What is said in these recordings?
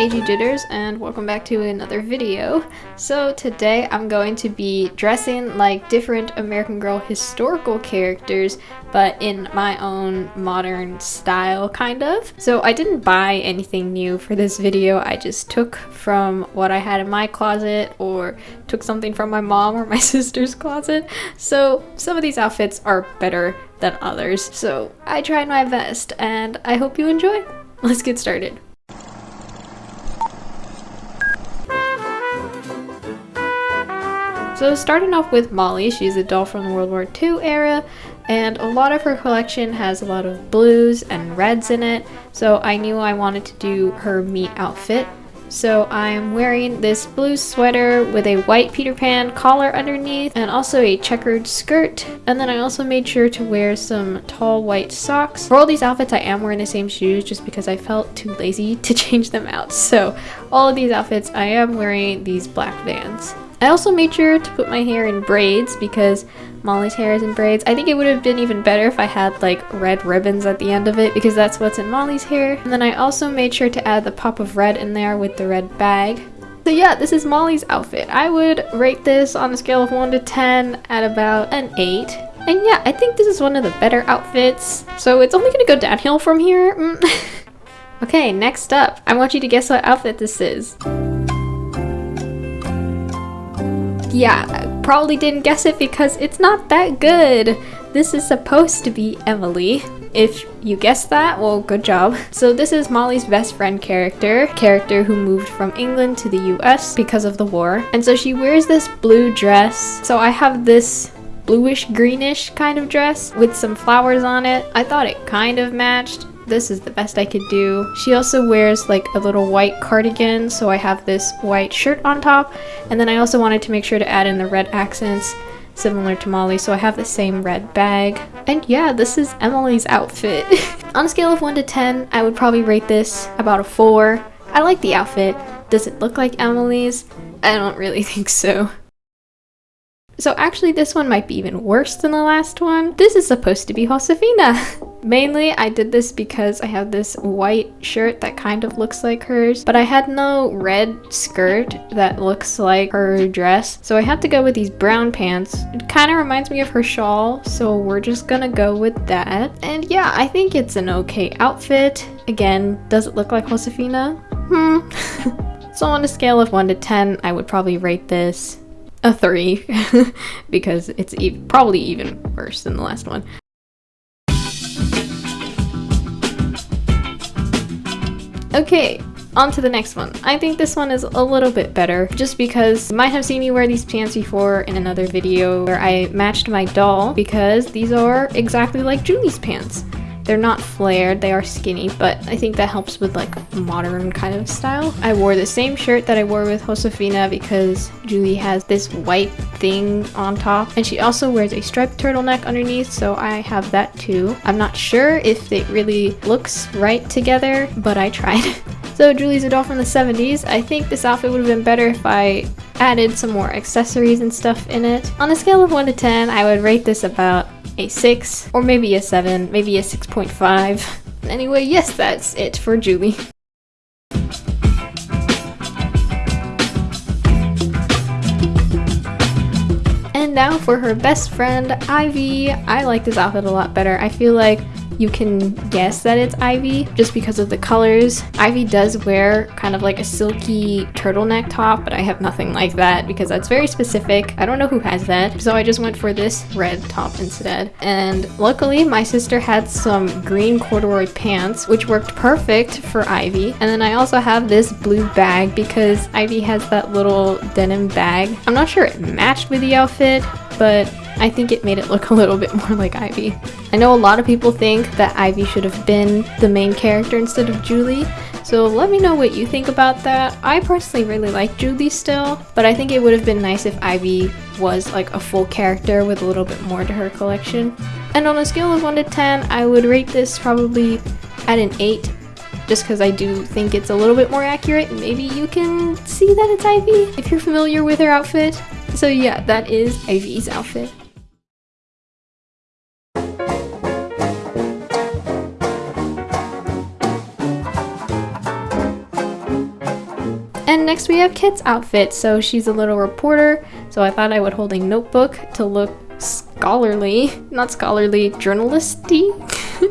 AG Jitters and welcome back to another video. So today I'm going to be dressing like different American Girl historical characters but in my own modern style kind of. So I didn't buy anything new for this video, I just took from what I had in my closet or took something from my mom or my sister's closet. So some of these outfits are better than others. So I tried my best and I hope you enjoy. Let's get started. So starting off with Molly, she's a doll from the World War II era, and a lot of her collection has a lot of blues and reds in it, so I knew I wanted to do her meet outfit. So I'm wearing this blue sweater with a white Peter Pan collar underneath and also a checkered skirt. And then I also made sure to wear some tall white socks. For all these outfits I am wearing the same shoes just because I felt too lazy to change them out. So all of these outfits I am wearing these black Vans. I also made sure to put my hair in braids because Molly's hair is in braids. I think it would have been even better if I had like red ribbons at the end of it because that's what's in Molly's hair. And then I also made sure to add the pop of red in there with the red bag. So yeah, this is Molly's outfit. I would rate this on a scale of 1 to 10 at about an 8. And yeah, I think this is one of the better outfits. So it's only gonna go downhill from here. Mm. okay, next up. I want you to guess what outfit this is. Yeah, probably didn't guess it because it's not that good. This is supposed to be Emily. If you guessed that, well, good job. So this is Molly's best friend character, character who moved from England to the US because of the war. And so she wears this blue dress. So I have this bluish greenish kind of dress with some flowers on it. I thought it kind of matched this is the best I could do. She also wears like a little white cardigan, so I have this white shirt on top. And then I also wanted to make sure to add in the red accents similar to Molly, so I have the same red bag. And yeah, this is Emily's outfit. on a scale of 1 to 10, I would probably rate this about a 4. I like the outfit. Does it look like Emily's? I don't really think so. So actually this one might be even worse than the last one. This is supposed to be Josefina. Mainly I did this because I have this white shirt that kind of looks like hers, but I had no red skirt that looks like her dress. So I had to go with these brown pants. It kind of reminds me of her shawl, so we're just gonna go with that. And yeah, I think it's an okay outfit. Again, does it look like Josefina? Hmm. so on a scale of 1 to 10, I would probably rate this a 3 because it's e probably even worse than the last one. Okay, on to the next one. I think this one is a little bit better just because you might have seen me wear these pants before in another video where I matched my doll because these are exactly like Julie's pants. They're not flared, they are skinny, but I think that helps with like modern kind of style. I wore the same shirt that I wore with Josefina because Julie has this white thing on top and she also wears a striped turtleneck underneath so I have that too. I'm not sure if it really looks right together, but I tried. so Julie's a doll from the 70s. I think this outfit would have been better if I added some more accessories and stuff in it. On a scale of 1 to 10, I would rate this about a 6, or maybe a 7, maybe a 6.5. Anyway, yes, that's it for Julie. And now for her best friend, Ivy. I like this outfit a lot better. I feel like you can guess that it's Ivy just because of the colors. Ivy does wear kind of like a silky turtleneck top, but I have nothing like that because that's very specific. I don't know who has that. So I just went for this red top instead. And luckily my sister had some green corduroy pants, which worked perfect for Ivy. And then I also have this blue bag because Ivy has that little denim bag. I'm not sure it matched with the outfit, but I think it made it look a little bit more like Ivy. I know a lot of people think that Ivy should have been the main character instead of Julie, so let me know what you think about that. I personally really like Julie still, but I think it would have been nice if Ivy was like a full character with a little bit more to her collection. And on a scale of 1 to 10, I would rate this probably at an 8 just because I do think it's a little bit more accurate. Maybe you can see that it's Ivy if you're familiar with her outfit. So yeah, that is Ivy's outfit. Next we have Kit's outfit. So she's a little reporter, so I thought I would hold a notebook to look scholarly, not scholarly, journalisty,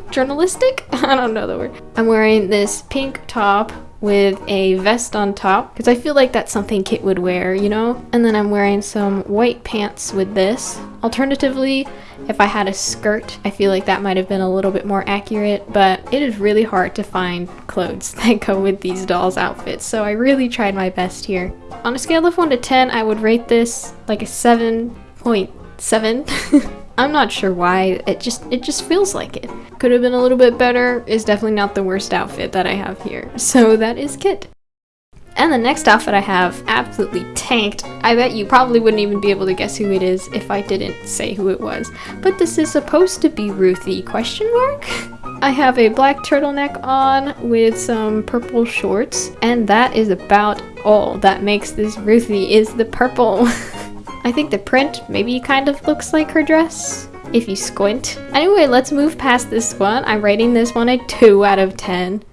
journalistic? I don't know the word. I'm wearing this pink top with a vest on top because I feel like that's something Kit would wear, you know? And then I'm wearing some white pants with this. Alternatively, if I had a skirt, I feel like that might have been a little bit more accurate, but it is really hard to find clothes that go with these dolls' outfits, so I really tried my best here. On a scale of 1 to 10, I would rate this like a 7.7. I'm not sure why, it just it just feels like it. Could have been a little bit better, is definitely not the worst outfit that I have here. So that is Kit. And the next outfit I have absolutely tanked. I bet you probably wouldn't even be able to guess who it is if I didn't say who it was. But this is supposed to be Ruthie, question mark? I have a black turtleneck on with some purple shorts, and that is about all that makes this Ruthie is the purple. I think the print maybe kind of looks like her dress if you squint. Anyway, let's move past this one. I'm rating this one a 2 out of 10.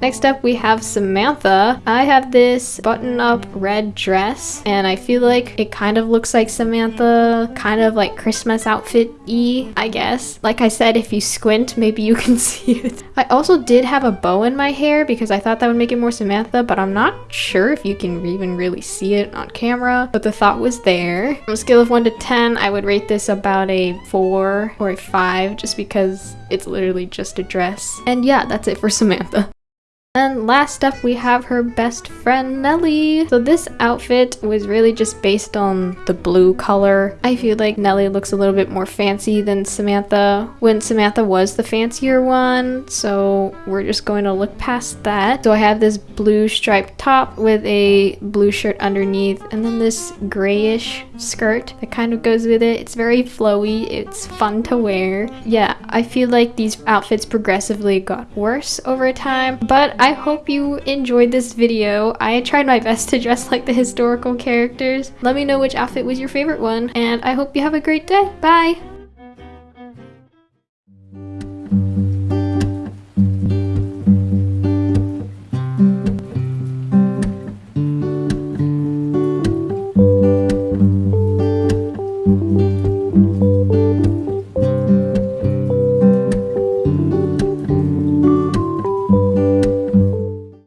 Next up we have Samantha. I have this button-up red dress and I feel like it kind of looks like Samantha, kind of like Christmas outfit-y, I guess. Like I said, if you squint, maybe you can see it. I also did have a bow in my hair because I thought that would make it more Samantha, but I'm not sure if you can even really see it on camera, but the thought was there. On a scale of 1 to 10, I would rate this about a 4 or a 5 just because it's literally just a dress. And yeah, that's it for Samantha. And last up we have her best friend Nellie. So this outfit was really just based on the blue color. I feel like Nellie looks a little bit more fancy than Samantha when Samantha was the fancier one. So we're just going to look past that. So I have this blue striped top with a blue shirt underneath and then this grayish skirt that kind of goes with it. It's very flowy. It's fun to wear. Yeah, I feel like these outfits progressively got worse over time, but I hope you enjoyed this video. I tried my best to dress like the historical characters. Let me know which outfit was your favorite one, and I hope you have a great day. Bye!